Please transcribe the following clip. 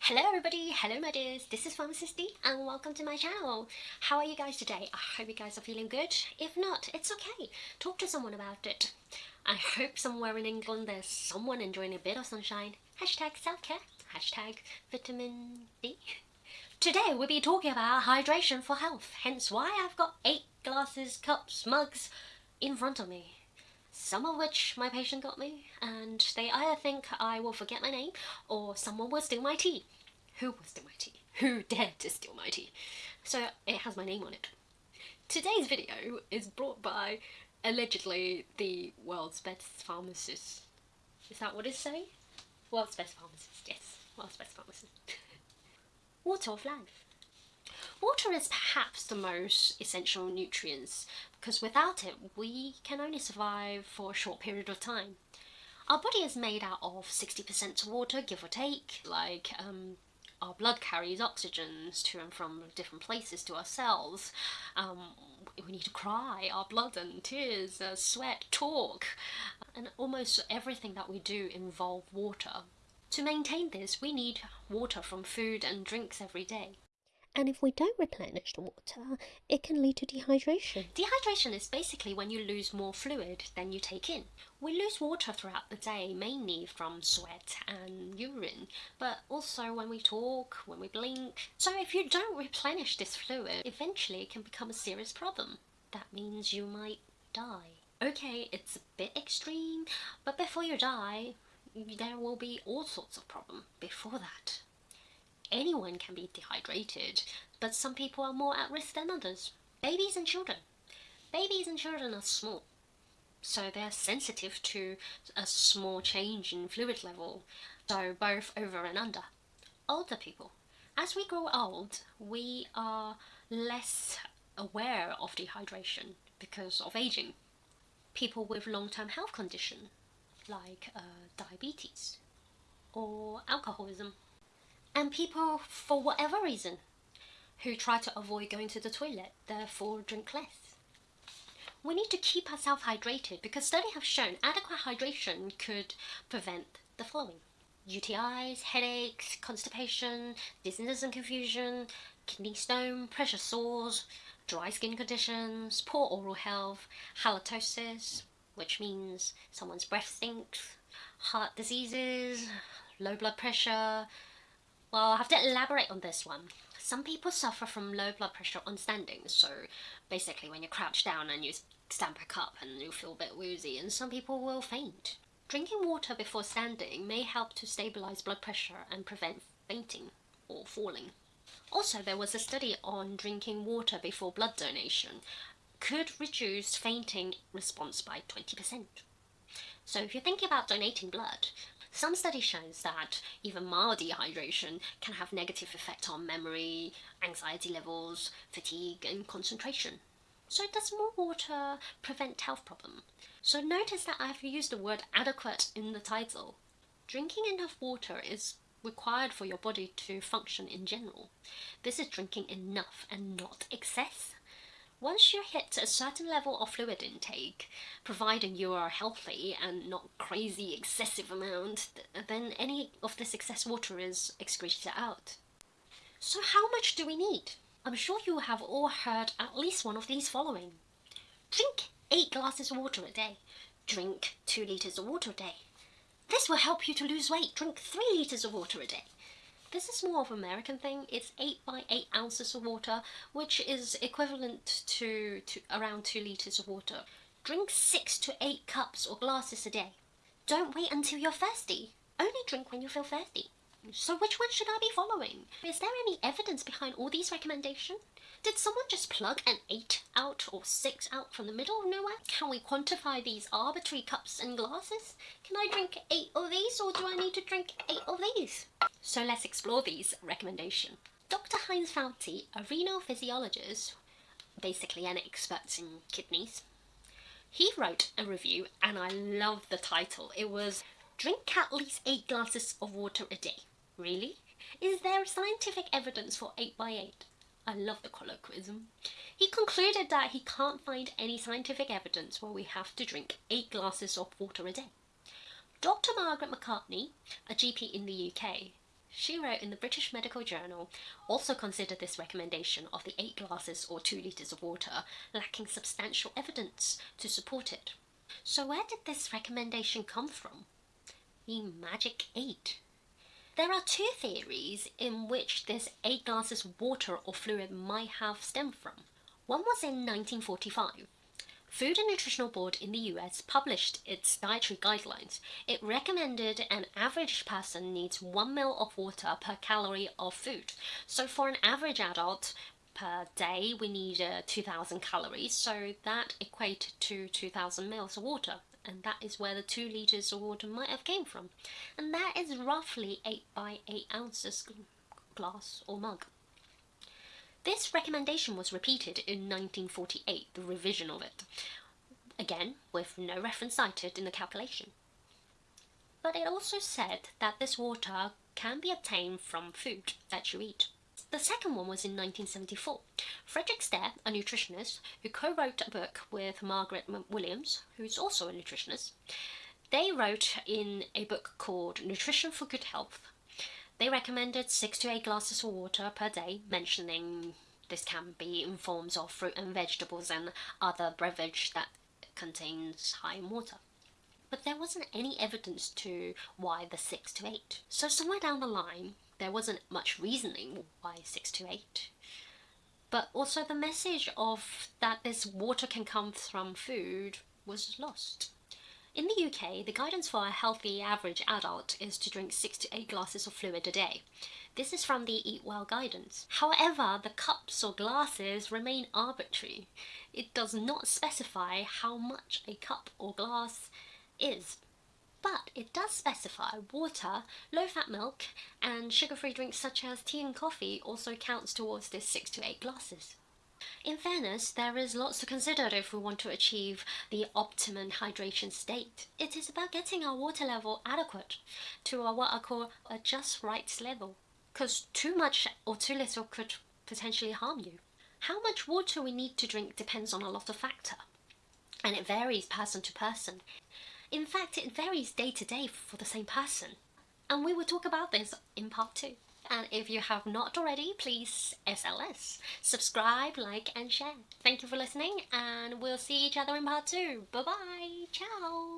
Hello everybody, hello my dears, this is Pharmacist D and welcome to my channel. How are you guys today? I hope you guys are feeling good. If not, it's okay. Talk to someone about it. I hope somewhere in England there's someone enjoying a bit of sunshine. Hashtag self-care, hashtag vitamin D. Today we'll be talking about hydration for health, hence why I've got eight glasses, cups, mugs in front of me some of which my patient got me, and they either think I will forget my name or someone will steal my tea. Who will steal my tea? Who dared to steal my tea? So it has my name on it. Today's video is brought by allegedly the world's best pharmacist. Is that what it's saying? World's best pharmacist, yes. World's best pharmacist. Water of life. Water is perhaps the most essential nutrients because without it we can only survive for a short period of time. Our body is made out of 60% water, give or take, like um, our blood carries oxygens to and from different places to our cells. Um, we need to cry, our blood and tears, uh, sweat, talk, and almost everything that we do involve water. To maintain this, we need water from food and drinks every day. And if we don't replenish the water, it can lead to dehydration. Dehydration is basically when you lose more fluid than you take in. We lose water throughout the day, mainly from sweat and urine, but also when we talk, when we blink. So if you don't replenish this fluid, eventually it can become a serious problem. That means you might die. Okay, it's a bit extreme, but before you die, there will be all sorts of problems before that anyone can be dehydrated, but some people are more at risk than others. Babies and children. Babies and children are small, so they're sensitive to a small change in fluid level, so both over and under. Older people. As we grow old, we are less aware of dehydration because of aging. People with long-term health condition like uh, diabetes or alcoholism and people, for whatever reason, who try to avoid going to the toilet, therefore drink less. We need to keep ourselves hydrated because studies have shown adequate hydration could prevent the following. UTIs, headaches, constipation, dizziness and confusion, kidney stone, pressure sores, dry skin conditions, poor oral health, halitosis, which means someone's breath stinks, heart diseases, low blood pressure, well, I have to elaborate on this one. Some people suffer from low blood pressure on standing, so basically when you crouch down and you stand back up and you feel a bit woozy, and some people will faint. Drinking water before standing may help to stabilize blood pressure and prevent fainting or falling. Also, there was a study on drinking water before blood donation could reduce fainting response by 20%. So if you're thinking about donating blood, some study shows that even mild dehydration can have negative effect on memory, anxiety levels, fatigue and concentration. So does more water prevent health problem? So notice that I've used the word adequate in the title. Drinking enough water is required for your body to function in general. This is drinking enough and not excess. Once you hit a certain level of fluid intake, providing you are healthy and not crazy excessive amount, then any of this excess water is excreted out. So how much do we need? I'm sure you have all heard at least one of these following. Drink 8 glasses of water a day. Drink 2 litres of water a day. This will help you to lose weight. Drink 3 litres of water a day. This is more of an American thing. It's 8 by 8 ounces of water, which is equivalent to, to around 2 litres of water. Drink 6 to 8 cups or glasses a day. Don't wait until you're thirsty. Only drink when you feel thirsty. So which one should I be following? Is there any evidence behind all these recommendations? Did someone just plug an 8 out or 6 out from the middle of nowhere? Can we quantify these arbitrary cups and glasses? Can I drink 8 of these or do I need to drink 8 of these? So let's explore these recommendations. Dr. Heinz Valtin, a renal physiologist, basically an expert in kidneys, he wrote a review and I love the title. It was Drink at least 8 glasses of water a day. Really? Is there scientific evidence for 8 by 8? I love the colloquialism. He concluded that he can't find any scientific evidence where we have to drink 8 glasses of water a day. Dr. Margaret McCartney, a GP in the UK, She wrote in the British Medical Journal, also considered this recommendation of the 8 glasses or 2 litres of water lacking substantial evidence to support it. So where did this recommendation come from? The magic 8. There are two theories in which this 8 glasses water or fluid might have stemmed from. One was in 1945 Food and Nutritional Board in the US published its dietary guidelines. It recommended an average person needs 1 ml of water per calorie of food. So for an average adult per day, we need uh, 2000 calories. So that equated to 2000 ml of water. And that is where the 2 liters of water might have came from. And that is roughly 8 by 8 ounces glass or mug. This recommendation was repeated in 1948, the revision of it, again with no reference cited in the calculation. But it also said that this water can be obtained from food that you eat. The second one was in 1974. Frederick Stare, a nutritionist who co-wrote a book with Margaret Williams, who's also a nutritionist, they wrote in a book called Nutrition for Good Health they recommended 6 to 8 glasses of water per day, mentioning this can be in forms of fruit and vegetables and other beverage that contains high water. But there wasn't any evidence to why the 6 to 8. So somewhere down the line, there wasn't much reasoning why 6 to 8. But also the message of that this water can come from food was lost. In the UK, the guidance for a healthy average adult is to drink 6 to 8 glasses of fluid a day. This is from the Eat Well guidance. However, the cups or glasses remain arbitrary. It does not specify how much a cup or glass is. But it does specify water, low-fat milk and sugar-free drinks such as tea and coffee also counts towards this 6 to 8 glasses. In fairness, there is lots to consider if we want to achieve the optimum hydration state. It is about getting our water level adequate to a, what I call a just right level. Because too much or too little could potentially harm you. How much water we need to drink depends on a lot of factor, and it varies person to person. In fact, it varies day to day for the same person. And we will talk about this in part 2. And if you have not already, please SLS. Subscribe, like and share. Thank you for listening and we'll see each other in part 2. Bye bye. Ciao.